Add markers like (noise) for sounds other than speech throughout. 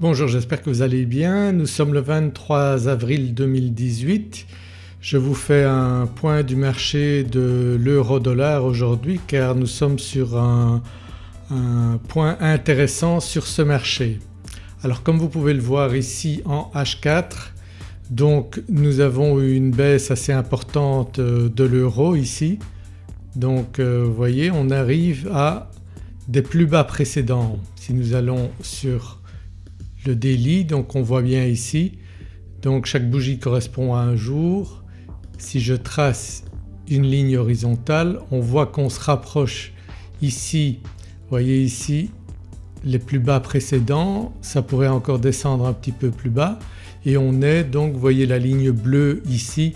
Bonjour j'espère que vous allez bien. Nous sommes le 23 avril 2018. Je vous fais un point du marché de l'euro-dollar aujourd'hui car nous sommes sur un, point intéressant sur ce marché. Alors comme vous pouvez le voir ici en H4 donc nous avons eu une baisse assez importante de l'euro ici donc euh, vous voyez on arrive à des plus bas précédents. Si nous allons sur le daily donc on voit bien ici. Donc chaque bougie correspond à un jour. Si je trace une ligne horizontale on voit qu'on se rapproche ici, vous voyez ici les plus bas précédents, ça pourrait encore descendre un petit peu plus bas. Et on est donc vous voyez la ligne bleue ici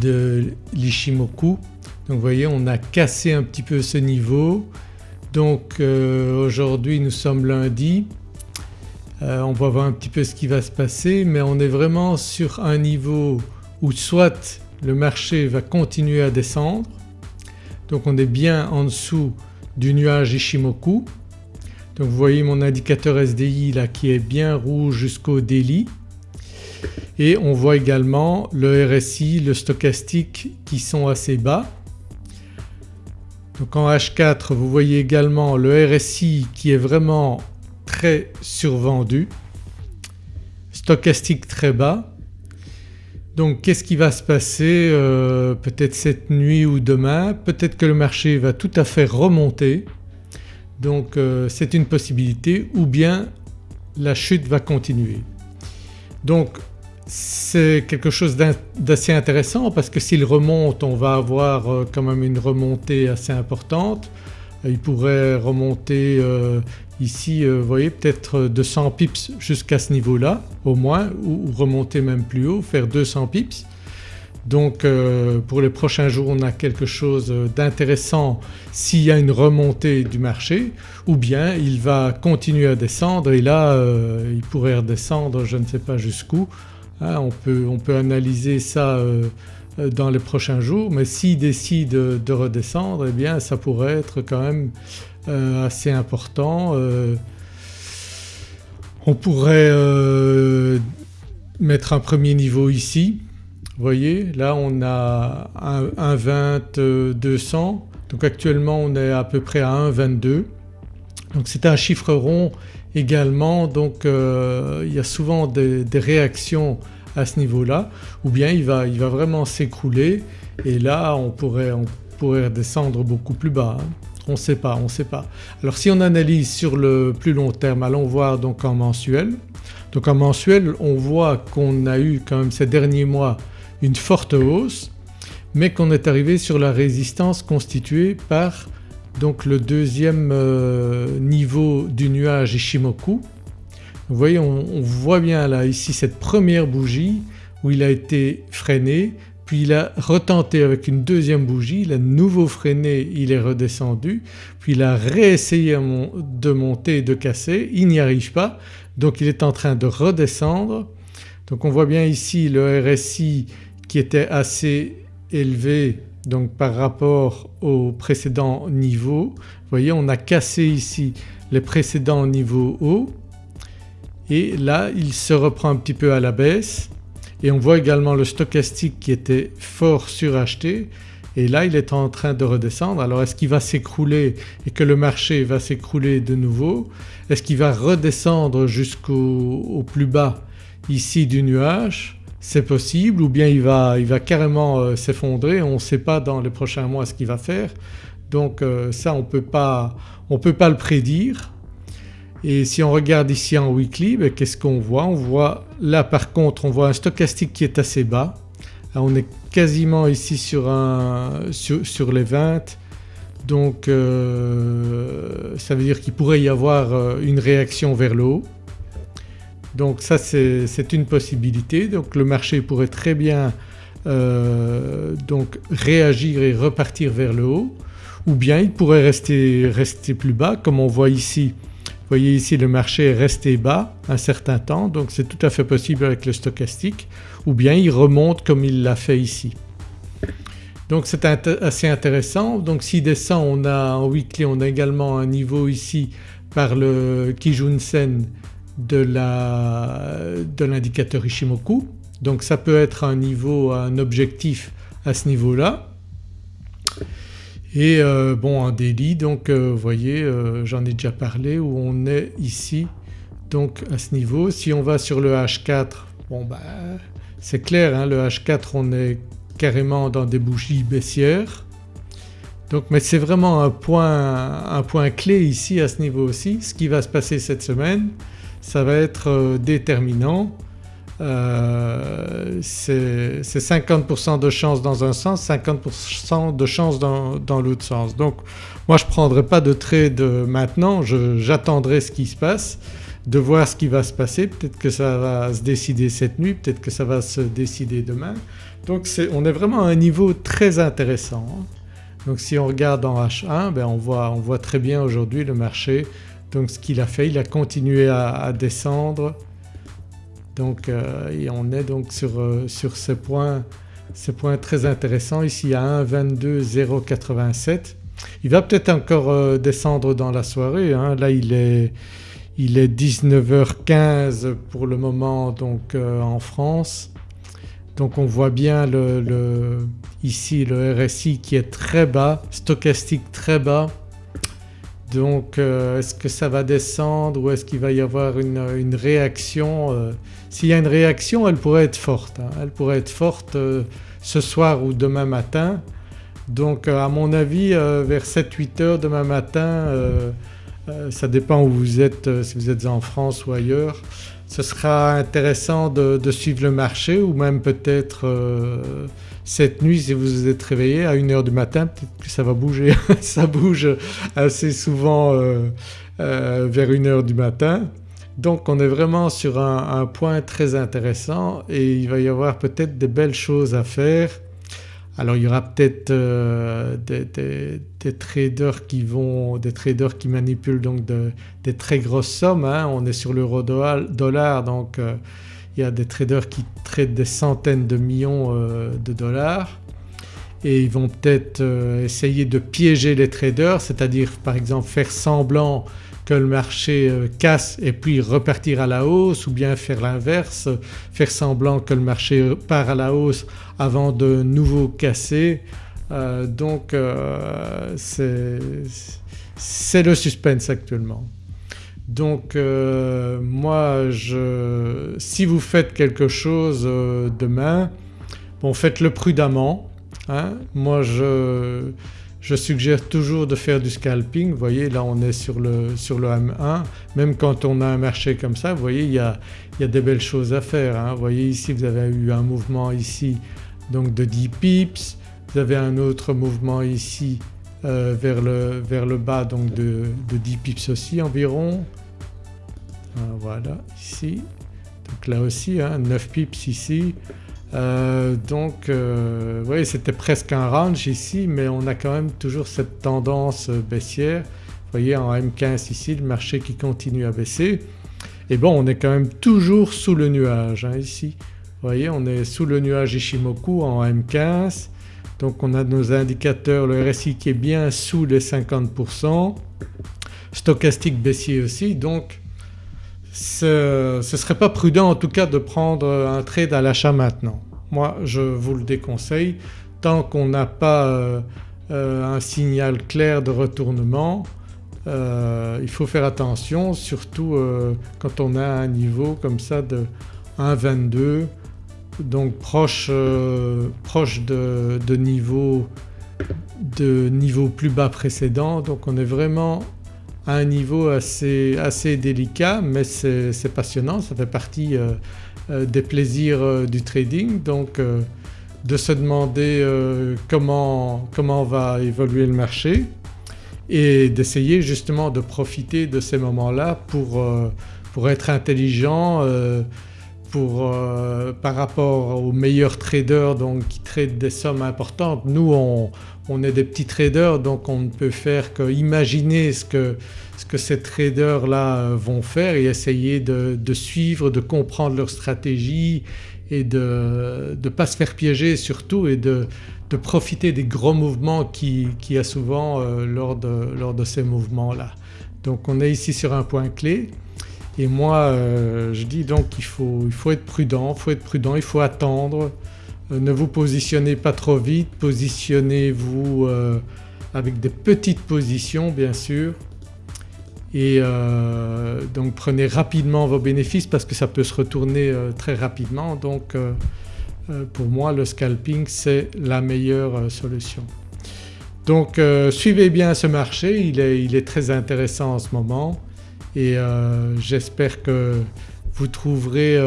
de l'Ishimoku donc vous voyez on a cassé un petit peu ce niveau. Donc euh, aujourd'hui nous sommes lundi euh, on va voir un petit peu ce qui va se passer mais on est vraiment sur un niveau où soit le marché va continuer à descendre donc on est bien en dessous du nuage Ishimoku. Donc vous voyez mon indicateur SDI là qui est bien rouge jusqu'au daily et on voit également le RSI, le stochastique qui sont assez bas. Donc en H4 vous voyez également le RSI qui est vraiment très survendu, stochastique très bas. Donc qu'est-ce qui va se passer euh, peut-être cette nuit ou demain, peut-être que le marché va tout à fait remonter donc euh, c'est une possibilité ou bien la chute va continuer. Donc c'est quelque chose d'assez intéressant parce que s'il remonte on va avoir euh, quand même une remontée assez importante. Il pourrait remonter Ici euh, vous voyez peut-être 200 pips jusqu'à ce niveau-là au moins ou, remonter même plus haut, faire 200 pips. Donc euh, pour les prochains jours on a quelque chose d'intéressant s'il y a une remontée du marché ou bien il va continuer à descendre et là euh, il pourrait redescendre je ne sais pas jusqu'où. Hein, on, peut, on, peut, analyser ça dans les prochains jours mais s'il décide de redescendre eh bien ça pourrait être quand même euh, assez important. Euh, on pourrait euh, mettre un premier niveau ici. Vous voyez là on a un, 20 200 donc actuellement on est à peu près à 1,22 donc c'est un chiffre rond également donc il y a souvent des, réactions à ce niveau-là ou bien il va, il va vraiment s'écrouler et là on pourrait, on pourrait descendre beaucoup plus bas. Hein. On ne sait pas, on sait pas. Alors si on analyse sur le plus long terme allons voir donc en mensuel. Donc en mensuel on voit qu'on a eu quand même ces derniers mois une forte hausse mais qu'on est arrivé sur la résistance constituée par donc le deuxième euh, niveau du nuage Ishimoku. Vous voyez on voit bien là ici cette première bougie où il a été freiné puis il a retenté avec une deuxième bougie, il a nouveau freiné, il est redescendu, puis il a réessayé de monter et de casser, il n'y arrive pas donc il est en train de redescendre. Donc on voit bien ici le RSI qui était assez élevé donc par rapport au précédent niveau. Vous voyez on a cassé ici les précédents niveaux hauts et là il se reprend un petit peu à la baisse et on voit également le stochastique qui était fort suracheté. Et là il est en train de redescendre. Alors est-ce qu'il va s'écrouler et que le marché va s'écrouler de nouveau? Est-ce qu'il va redescendre jusqu'au plus bas ici du nuage? C'est possible ou bien il va, il carrément euh, s'effondrer, on ne sait pas dans les prochains mois ce qu'il va faire. Donc euh, ça on ne peut pas le prédire et si on regarde ici en weekly ben, qu'est-ce qu'on voit? On voit là par contre on voit un stochastique qui est assez bas. on est quasiment ici sur, les 20 donc euh, ça veut dire qu'il pourrait y avoir euh, une réaction vers le haut. Donc ça c'est une possibilité donc le marché pourrait très bien euh, donc réagir et repartir vers le haut ou bien il pourrait rester, rester plus bas comme on voit ici vous voyez ici le marché est resté bas un certain temps donc c'est tout à fait possible avec le stochastique ou bien il remonte comme il l'a fait ici. Donc c'est assez intéressant donc s'il descend on a en weekly on a également un niveau ici par le Kijun Sen de l'indicateur Ishimoku donc ça peut être un niveau, un objectif à ce niveau-là. Et euh, bon un délit donc euh, vous voyez euh, j'en ai déjà parlé où on est ici donc à ce niveau. Si on va sur le H4 bon bah c'est clair hein, le H4 on est carrément dans des bougies baissières. Donc mais c'est vraiment un point, un point clé ici à ce niveau aussi. Ce qui va se passer cette semaine ça va être déterminant euh, c'est 50% de chance dans un sens, 50% de chance dans, l'autre sens. Donc moi je ne prendrai pas de trade maintenant, j'attendrai ce qui se passe, de voir ce qui va se passer, peut-être que ça va se décider cette nuit, peut-être que ça va se décider demain. Donc on est vraiment à un niveau très intéressant. Hein. Donc si on regarde en H1 ben on voit très bien aujourd'hui le marché donc ce qu'il a fait, il a continué à descendre donc euh, on est donc sur, euh, sur ce point, ce point très intéressant ici à 1,22,087. Il va peut-être encore euh, descendre dans la soirée, hein. là il est, il est 19h15 pour le moment donc en France. Donc on voit bien le, ici le RSI qui est très bas, stochastique très bas. Donc est-ce que ça va descendre ou est-ce qu'il va y avoir une, réaction s'il y a une réaction elle pourrait être forte, hein. elle pourrait être forte euh, ce soir ou demain matin. Donc euh, à mon avis euh, vers 7-8 heures demain matin, ça dépend où vous êtes, si vous êtes en France ou ailleurs, ce sera intéressant de, suivre le marché ou même peut-être cette nuit si vous vous êtes réveillé à 1h du matin peut-être que ça va bouger, (laughs) ça bouge assez souvent vers 1h du matin. Donc on est vraiment sur un, point très intéressant et il va y avoir peut-être des belles choses à faire. Alors il y aura peut-être euh, des, traders qui vont, des traders qui manipulent donc des très grosses sommes. Hein. On est sur l'euro dollar donc euh, il y a des traders qui traitent des centaines de millions euh, de dollars et ils vont peut-être essayer de piéger les traders c'est-à-dire par exemple faire semblant que le marché euh, casse et puis repartir à la hausse ou bien faire l'inverse, faire semblant que le marché part à la hausse avant de nouveau casser. Euh, donc euh, c'est le suspense actuellement. Donc moi je, si vous faites quelque chose demain, bon faites-le prudemment. Hein. Moi je je suggère toujours de faire du scalping, vous voyez là on est sur le, sur le M1, même quand on a un marché comme ça vous voyez il y a, il y a des belles choses à faire. Hein. Vous voyez ici vous avez eu un mouvement ici donc de 10 pips, vous avez un autre mouvement ici euh, vers, le, vers, le, bas donc de, de 10 pips aussi environ. Euh, voilà ici, donc là aussi hein, 9 pips ici, euh, donc euh, oui c'était presque un range ici mais on a quand même toujours cette tendance baissière. Vous voyez en M15 ici le marché qui continue à baisser et bon on est quand même toujours sous le nuage hein, ici. Vous voyez on est sous le nuage Ishimoku en M15 donc on a nos indicateurs, le RSI qui est bien sous les 50%, stochastique baissier aussi donc ce ne serait pas prudent en tout cas de prendre un trade à l'achat maintenant. Moi je vous le déconseille tant qu'on n'a pas euh, euh, un signal clair de retournement euh, il faut faire attention surtout quand on a un niveau comme ça de 1,22 donc proche, proche de, niveau, de niveau plus bas précédent donc on est vraiment un niveau assez, assez délicat mais c'est passionnant, ça fait partie euh, euh, des plaisirs euh, du trading donc de se demander comment, comment va évoluer le marché et d'essayer justement de profiter de ces moments-là pour, pour être intelligent pour, par rapport aux meilleurs traders donc qui tradent des sommes importantes. Nous on, on est des petits traders donc on ne peut faire qu'imaginer ce que, ce que ces traders là euh, vont faire et essayer de, suivre, de comprendre leur stratégie et de ne pas se faire piéger surtout et de, profiter des gros mouvements qu'il qui y a souvent euh, lors, de, lors de ces mouvements-là. Donc on est ici sur un point clé Et moi je dis donc il faut, il faut être prudent, il faut être prudent, il faut attendre, ne vous positionnez pas trop vite, positionnez-vous avec des petites positions bien sûr. Et euh, donc prenez rapidement vos bénéfices parce que ça peut se retourner euh, très rapidement. Donc euh, pour moi le scalping c'est la meilleure solution. Donc suivez bien ce marché, il est, très intéressant en ce moment. Et j'espère que vous trouverez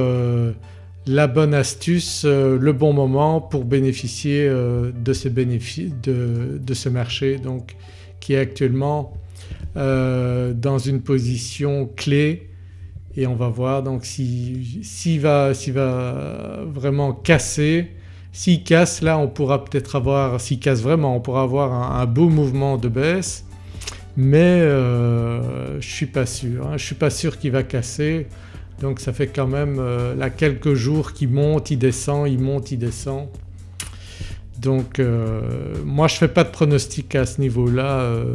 la bonne astuce, le bon moment pour bénéficier de, ce bénéfice, de, ce marché donc qui est actuellement euh, dans une position clé et on va voir donc s'il va, va, vraiment casser. S'il casse là on pourra peut-être avoir, s'il casse vraiment on pourra avoir un, beau mouvement de baisse mais euh, je ne suis pas sûr, hein. je ne suis pas sûr qu'il va casser donc ça fait quand même euh, là quelques jours qu'il monte, il descend, il monte, il descend. Donc euh, moi je ne fais pas de pronostic à ce niveau-là, euh,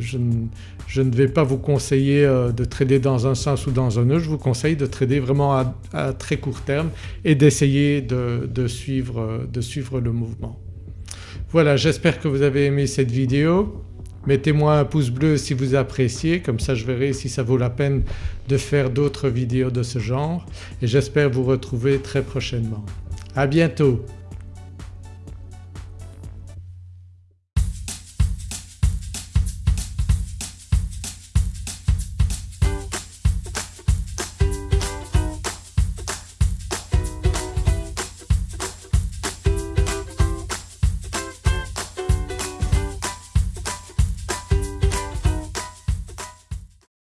je, ne vais pas vous conseiller de trader dans un sens ou dans un autre, je vous conseille de trader vraiment à, très court terme et d'essayer de suivre le mouvement. Voilà j'espère que vous avez aimé cette vidéo. Mettez-moi un pouce bleu si vous appréciez comme ça je verrai si ça vaut la peine de faire d'autres vidéos de ce genre et j'espère vous retrouver très prochainement. À bientôt